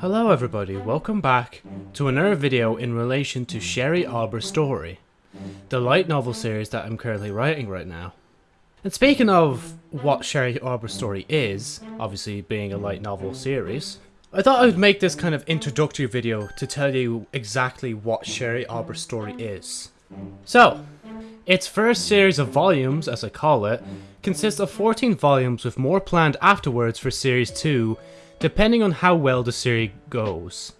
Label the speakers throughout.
Speaker 1: Hello everybody, welcome back to another video in relation to Sherry Arbor's story, the light novel series that I'm currently writing right now. And speaking of what Sherry Arbor's story is, obviously being a light novel series, I thought I would make this kind of introductory video to tell you exactly what Sherry Arbor's story is. So, its first series of volumes, as I call it, consists of 14 volumes with more planned afterwards for series 2 depending on how well the series goes.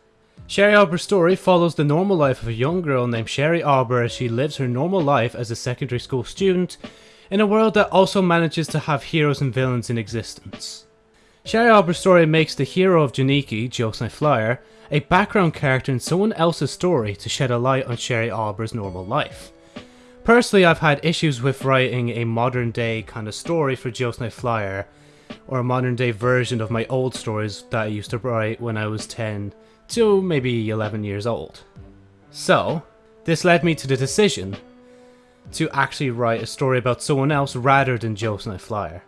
Speaker 1: Sherry Arbor's story follows the normal life of a young girl named Sherry Arbor as she lives her normal life as a secondary school student in a world that also manages to have heroes and villains in existence. Sherry Arbor's story makes the hero of Janiki, Joseph Flyer, a background character in someone else's story to shed a light on Sherry Arbor's normal life. Personally, I've had issues with writing a modern day kind of story for Joseph Flyer, or a modern day version of my old stories that I used to write when I was 10 to maybe 11 years old. So, this led me to the decision to actually write a story about someone else rather than Joseph Flyer.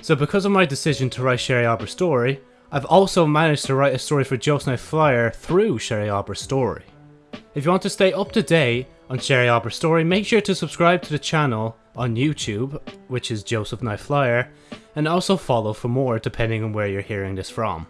Speaker 1: So because of my decision to write Sherry Arbor's story, I've also managed to write a story for Joseph Flyer through Sherry Arbor's story. If you want to stay up to date on Sherry Arbor's story, make sure to subscribe to the channel on YouTube, which is Joseph Knife Flyer, and also follow for more depending on where you're hearing this from.